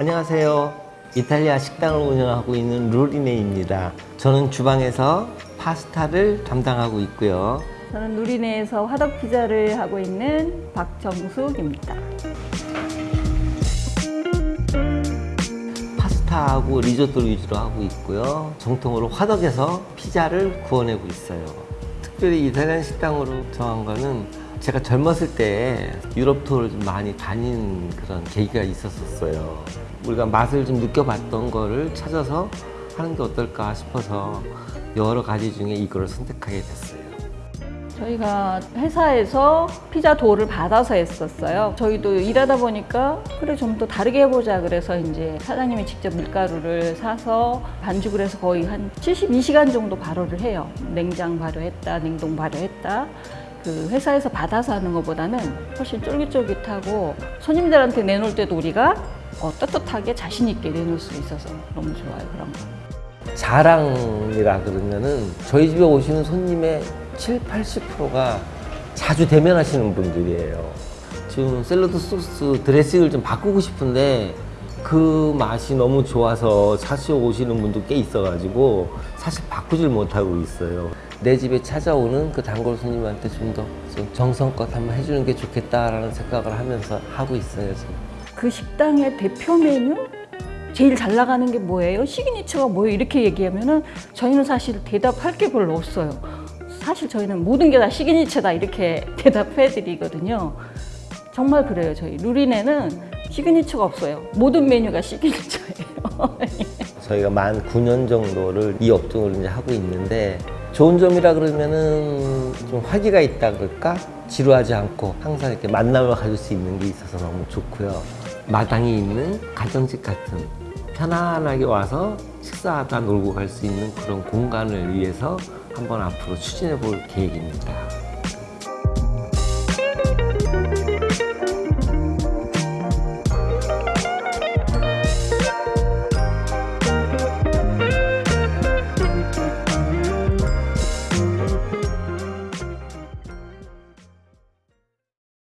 안녕하세요. 이탈리아 식당을 운영하고 있는 루리네입니다. 저는 주방에서 파스타를 담당하고 있고요. 저는 누리네에서 화덕 피자를 하고 있는 박정숙입니다. 파스타하고 리조또 위주로 하고 있고요. 정통으로 화덕에서 피자를 구워내고 있어요. 특별히 이탈리안 식당으로 정한 거는 제가 젊었을 때 유럽 투어를 좀 많이 다닌 그런 계기가 있었어요. 우리가 맛을 좀 느껴봤던 거를 찾아서 하는 게 어떨까 싶어서 여러 가지 중에 이거를 선택하게 됐어요. 저희가 회사에서 피자 도를 받아서 했었어요. 저희도 일하다 보니까 그래 좀 더 다르게 해보자 그래서 이제 사장님이 직접 밀가루를 사서 반죽을 해서 거의 한 72시간 정도 발효를 해요. 냉장 발효했다, 냉동 발효했다. 그 회사에서 받아서 하는 것보다는 훨씬 쫄깃쫄깃하고 손님들한테 내놓을 때도 우리가 어, 떳떳하게 자신 있게 내놓을 수 있어서 너무 좋아요 그런 거. 자랑이라 그러면은 저희 집에 오시는 손님의 7, 80%가 자주 대면하시는 분들이에요. 지금 샐러드 소스 드레싱을 좀 바꾸고 싶은데 그 맛이 너무 좋아서 사시 오시는 분도 꽤 있어가지고 사실 바꾸질 못하고 있어요. 내 집에 찾아오는 그 단골 손님한테 좀더좀 정성껏 한번 해주는 게 좋겠다라는 생각을 하면서 하고 있어요. 지금. 그 식당의 대표 메뉴? 제일 잘 나가는 게 뭐예요? signature가 뭐예요? 이렇게 얘기하면 은 저희는 사실 대답할 게 별로 없어요. 사실 저희는 모든 게 다 signature다 이렇게 대답해 드리거든요. 정말 그래요. 저희 루리네는 signature가 없어요. 모든 메뉴가 signature예요. 저희가 만 9년 정도를 이 업종을 이제 하고 있는데 좋은 점이라 그러면은 좀 화기가 있다 그럴까? 지루하지 않고 항상 이렇게 만남을 가질 수 있는 게 있어서 너무 좋고요. 마당이 있는 가정집 같은 편안하게 와서 식사하다 놀고 갈 수 있는 그런 공간을 위해서 한번 앞으로 추진해 볼 계획입니다.